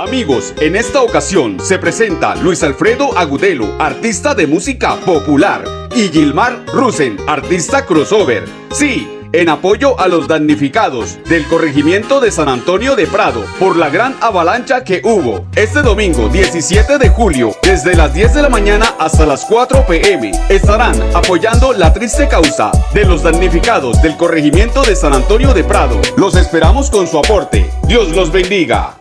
Amigos, en esta ocasión se presenta Luis Alfredo Agudelo, artista de música popular, y Gilmar Rusen, artista crossover. Sí, en apoyo a los damnificados del corregimiento de San Antonio de Prado por la gran avalancha que hubo. Este domingo 17 de julio, desde las 10 de la mañana hasta las 4 pm, estarán apoyando la triste causa de los damnificados del corregimiento de San Antonio de Prado. Los esperamos con su aporte. Dios los bendiga.